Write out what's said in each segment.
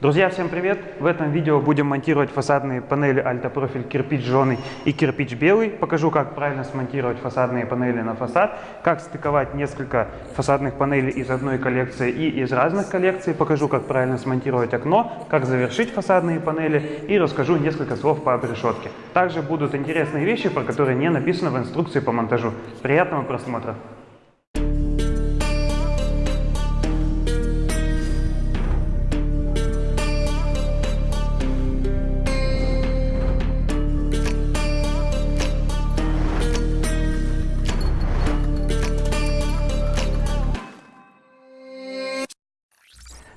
Друзья, всем привет! В этом видео будем монтировать фасадные панели альтопрофиль кирпич жженый и кирпич белый. Покажу, как правильно смонтировать фасадные панели на фасад, как стыковать несколько фасадных панелей из одной коллекции и из разных коллекций. Покажу, как правильно смонтировать окно, как завершить фасадные панели и расскажу несколько слов по обрешетке. Также будут интересные вещи, про которые не написано в инструкции по монтажу. Приятного просмотра!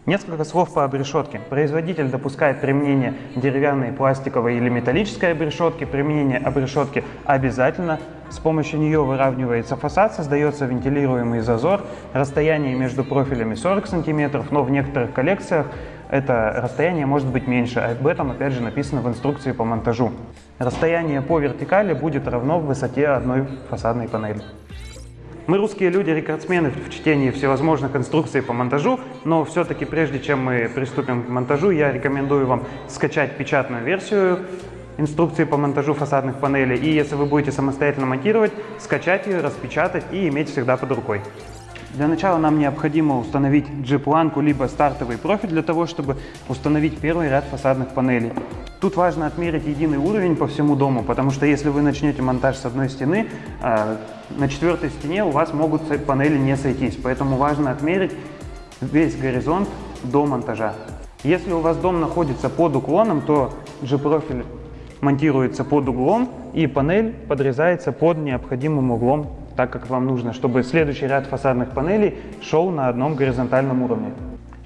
Несколько слов по обрешетке. Производитель допускает применение деревянной, пластиковой или металлической обрешетки. Применение обрешетки обязательно. С помощью нее выравнивается фасад, создается вентилируемый зазор. Расстояние между профилями 40 см, но в некоторых коллекциях это расстояние может быть меньше. Об этом опять же написано в инструкции по монтажу. Расстояние по вертикали будет равно высоте одной фасадной панели. Мы русские люди, рекордсмены в чтении всевозможных инструкций по монтажу, но все-таки прежде чем мы приступим к монтажу, я рекомендую вам скачать печатную версию инструкции по монтажу фасадных панелей. И если вы будете самостоятельно монтировать, скачать ее, распечатать и иметь всегда под рукой. Для начала нам необходимо установить G-планку либо стартовый профиль для того, чтобы установить первый ряд фасадных панелей. Тут важно отмерить единый уровень по всему дому, потому что если вы начнете монтаж с одной стены, а, на четвертой стене у вас могут панели не сойтись, поэтому важно отмерить весь горизонт до монтажа. Если у вас дом находится под уклоном, то G-профиль монтируется под углом и панель подрезается под необходимым углом так, как вам нужно, чтобы следующий ряд фасадных панелей шел на одном горизонтальном уровне.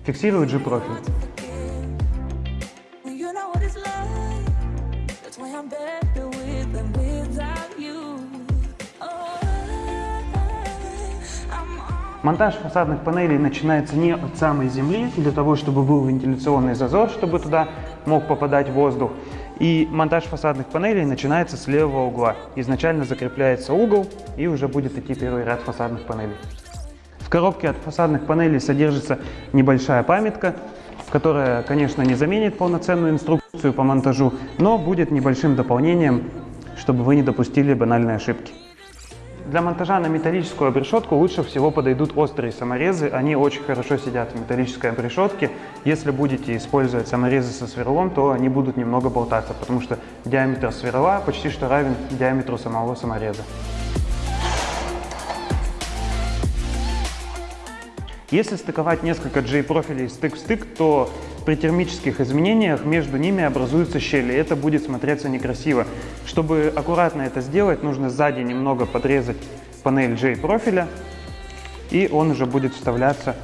Фиксирую G-профиль. Монтаж фасадных панелей начинается не от самой земли, для того, чтобы был вентиляционный зазор, чтобы туда мог попадать воздух. И монтаж фасадных панелей начинается с левого угла. Изначально закрепляется угол и уже будет идти первый ряд фасадных панелей. В коробке от фасадных панелей содержится небольшая памятка, которая, конечно, не заменит полноценную инструкцию по монтажу, но будет небольшим дополнением, чтобы вы не допустили банальной ошибки. Для монтажа на металлическую обрешетку лучше всего подойдут острые саморезы. Они очень хорошо сидят в металлической обрешетке. Если будете использовать саморезы со сверлом, то они будут немного болтаться, потому что диаметр сверла почти что равен диаметру самого самореза. Если стыковать несколько J-профилей стык в стык, то при термических изменениях между ними образуются щели. Это будет смотреться некрасиво. Чтобы аккуратно это сделать, нужно сзади немного подрезать панель J-профиля, и он уже будет вставляться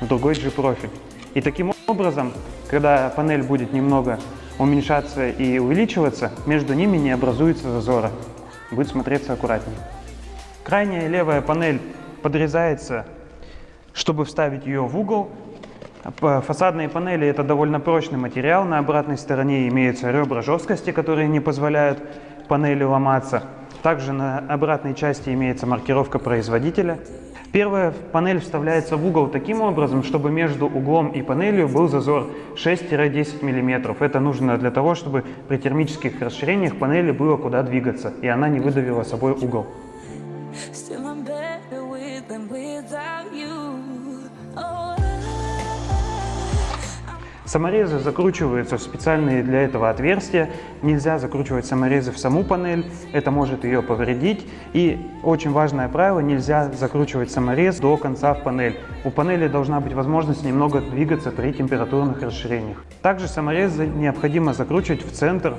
в другой G-профиль. И таким образом, когда панель будет немного уменьшаться и увеличиваться, между ними не образуется зазора. Будет смотреться аккуратнее. Крайняя левая панель подрезается, чтобы вставить ее в угол. Фасадные панели это довольно прочный материал. На обратной стороне имеются ребра жесткости, которые не позволяют панели ломаться. Также на обратной части имеется маркировка производителя. Первая панель вставляется в угол таким образом, чтобы между углом и панелью был зазор 6-10 мм. Это нужно для того, чтобы при термических расширениях панели было куда двигаться, и она не выдавила собой угол. Саморезы закручиваются в специальные для этого отверстия. Нельзя закручивать саморезы в саму панель, это может ее повредить. И очень важное правило, нельзя закручивать саморез до конца в панель. У панели должна быть возможность немного двигаться при температурных расширениях. Также саморезы необходимо закручивать в центр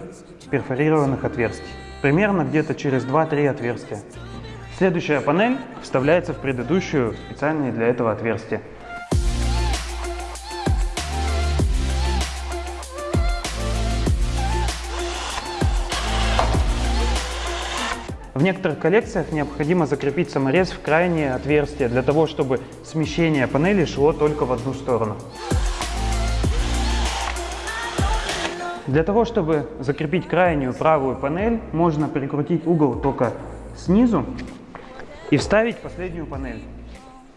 перфорированных отверстий. Примерно где-то через 2-3 отверстия. Следующая панель вставляется в предыдущую специальные для этого отверстия. В некоторых коллекциях необходимо закрепить саморез в крайнее отверстие, для того, чтобы смещение панели шло только в одну сторону. Для того, чтобы закрепить крайнюю правую панель, можно прикрутить угол только снизу и вставить последнюю панель.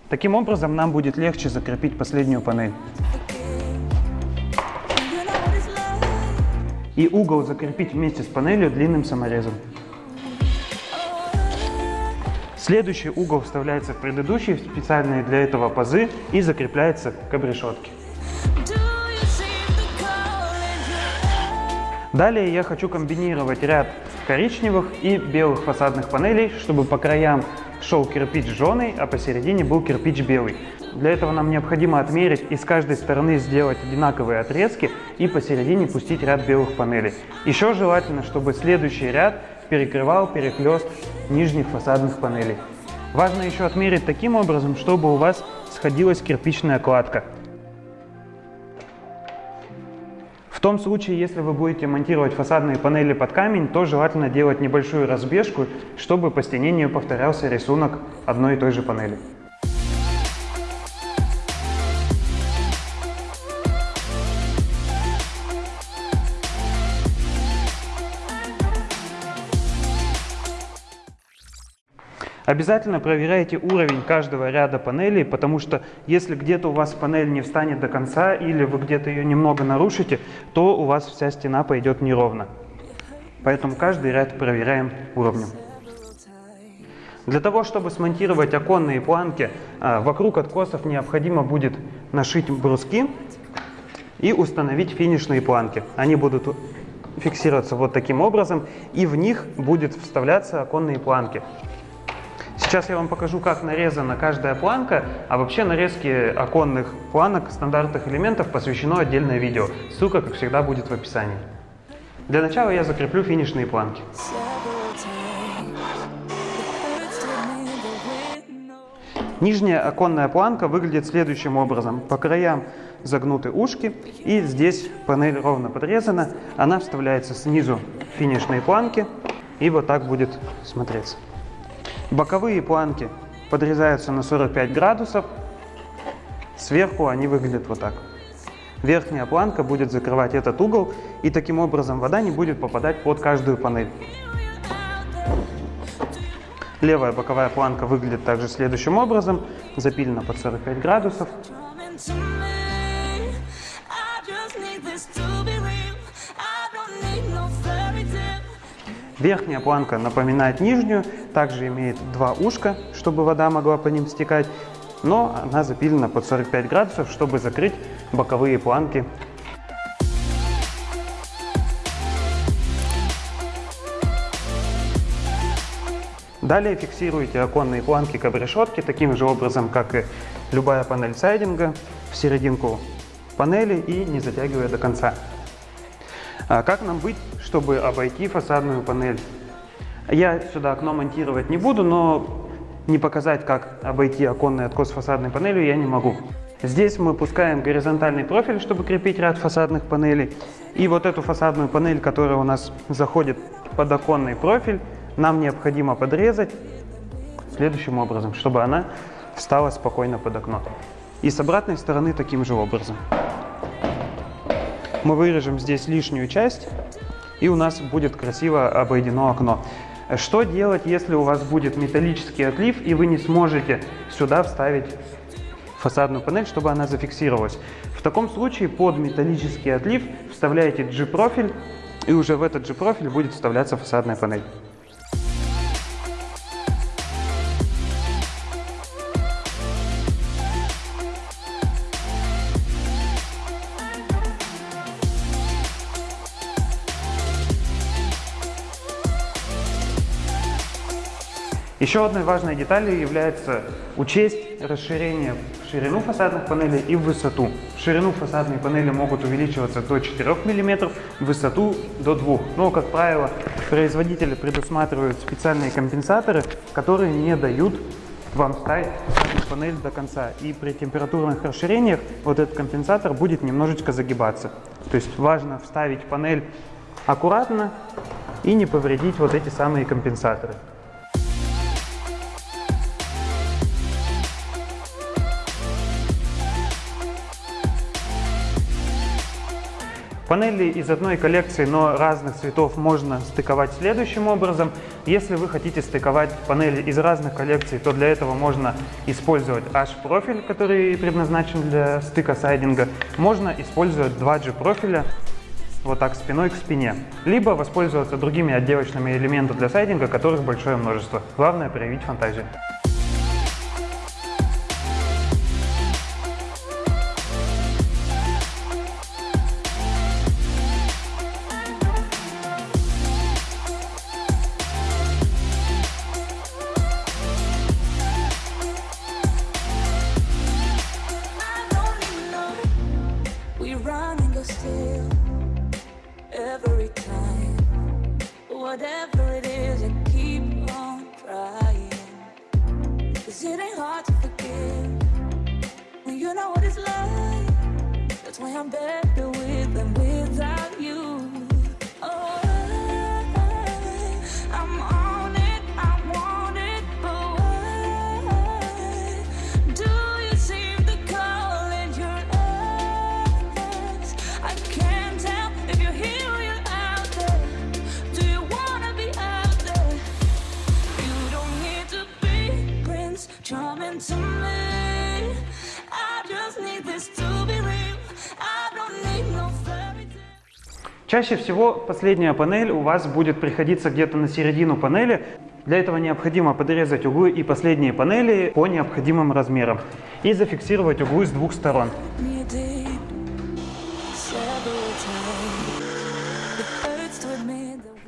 Таким образом нам будет легче закрепить последнюю панель. И угол закрепить вместе с панелью длинным саморезом. Следующий угол вставляется в предыдущий, в специальные для этого пазы и закрепляется к обрешетке. Далее я хочу комбинировать ряд коричневых и белых фасадных панелей, чтобы по краям шел кирпич жженый, а посередине был кирпич белый. Для этого нам необходимо отмерить и с каждой стороны сделать одинаковые отрезки и посередине пустить ряд белых панелей. Еще желательно, чтобы следующий ряд перекрывал перехлест нижних фасадных панелей. Важно еще отмерить таким образом, чтобы у вас сходилась кирпичная кладка. том случае, если вы будете монтировать фасадные панели под камень, то желательно делать небольшую разбежку, чтобы по стене не повторялся рисунок одной и той же панели. Обязательно проверяйте уровень каждого ряда панелей, потому что если где-то у вас панель не встанет до конца или вы где-то ее немного нарушите, то у вас вся стена пойдет неровно. Поэтому каждый ряд проверяем уровнем. Для того, чтобы смонтировать оконные планки, а, вокруг откосов необходимо будет нашить бруски и установить финишные планки. Они будут фиксироваться вот таким образом, и в них будет вставляться оконные планки. Сейчас я вам покажу, как нарезана каждая планка, а вообще нарезки оконных планок стандартных элементов посвящено отдельное видео. Ссылка, как всегда, будет в описании. Для начала я закреплю финишные планки. Нижняя оконная планка выглядит следующим образом. По краям загнуты ушки, и здесь панель ровно подрезана. Она вставляется снизу финишные планки, и вот так будет смотреться. Боковые планки подрезаются на 45 градусов. Сверху они выглядят вот так. Верхняя планка будет закрывать этот угол, и таким образом вода не будет попадать под каждую панель. Левая боковая планка выглядит также следующим образом, запилена под 45 градусов. Верхняя планка напоминает нижнюю, также имеет два ушка, чтобы вода могла по ним стекать, но она запилена под 45 градусов, чтобы закрыть боковые планки. Далее фиксируйте оконные планки к обрешетке таким же образом, как и любая панель сайдинга, в серединку панели и не затягивая до конца. А как нам быть, чтобы обойти фасадную панель? Я сюда окно монтировать не буду, но не показать, как обойти оконный откос фасадной панелью я не могу. Здесь мы пускаем горизонтальный профиль, чтобы крепить ряд фасадных панелей. И вот эту фасадную панель, которая у нас заходит под оконный профиль, нам необходимо подрезать следующим образом, чтобы она встала спокойно под окно. И с обратной стороны таким же образом. Мы вырежем здесь лишнюю часть, и у нас будет красиво обойдено окно. Что делать, если у вас будет металлический отлив, и вы не сможете сюда вставить фасадную панель, чтобы она зафиксировалась? В таком случае под металлический отлив вставляете G-профиль, и уже в этот G-профиль будет вставляться фасадная панель. Еще одной важной деталью является учесть расширение в ширину фасадных панелей и в высоту. В ширину фасадные панели могут увеличиваться до 4 мм, в высоту до 2 Но, как правило, производители предусматривают специальные компенсаторы, которые не дают вам ставить панель до конца. И при температурных расширениях вот этот компенсатор будет немножечко загибаться. То есть важно вставить панель аккуратно и не повредить вот эти самые компенсаторы. Панели из одной коллекции, но разных цветов можно стыковать следующим образом. Если вы хотите стыковать панели из разных коллекций, то для этого можно использовать H-профиль, который предназначен для стыка сайдинга. Можно использовать 2G профиля, вот так спиной к спине. Либо воспользоваться другими отделочными элементами для сайдинга, которых большое множество. Главное проявить фантазию. down back the Чаще всего последняя панель у вас будет приходиться где-то на середину панели. Для этого необходимо подрезать углы и последние панели по необходимым размерам и зафиксировать углы с двух сторон.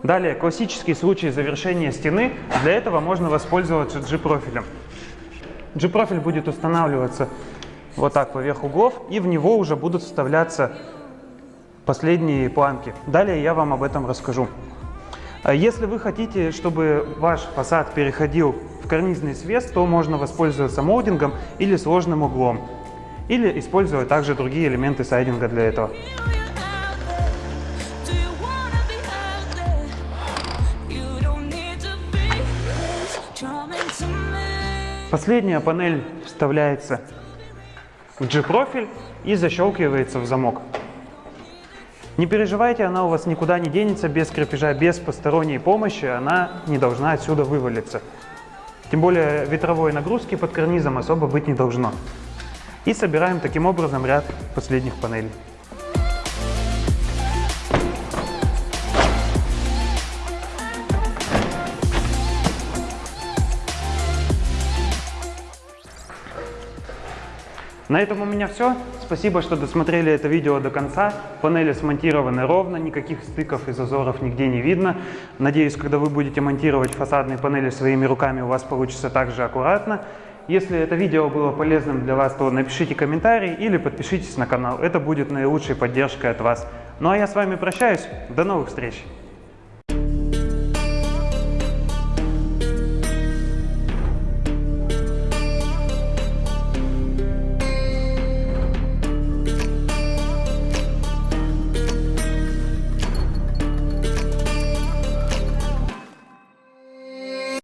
Далее, классический случай завершения стены. Для этого можно воспользоваться G-профилем. G-профиль будет устанавливаться вот так поверх углов, и в него уже будут вставляться последние планки. Далее я вам об этом расскажу. А Если вы хотите, чтобы ваш фасад переходил в карнизный свес, то можно воспользоваться молдингом или сложным углом. Или использовать также другие элементы сайдинга для этого. Последняя панель вставляется в G-профиль и защелкивается в замок. Не переживайте, она у вас никуда не денется без крепежа, без посторонней помощи, она не должна отсюда вывалиться. Тем более ветровой нагрузки под карнизом особо быть не должно. И собираем таким образом ряд последних панелей. На этом у меня все. Спасибо, что досмотрели это видео до конца. Панели смонтированы ровно, никаких стыков и зазоров нигде не видно. Надеюсь, когда вы будете монтировать фасадные панели своими руками, у вас получится также аккуратно. Если это видео было полезным для вас, то напишите комментарий или подпишитесь на канал. Это будет наилучшей поддержкой от вас. Ну а я с вами прощаюсь. До новых встреч!